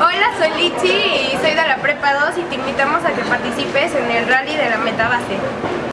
Hola, soy Lichi y soy de la Prepa 2 y te invitamos a que participes en el Rally de la Metabase.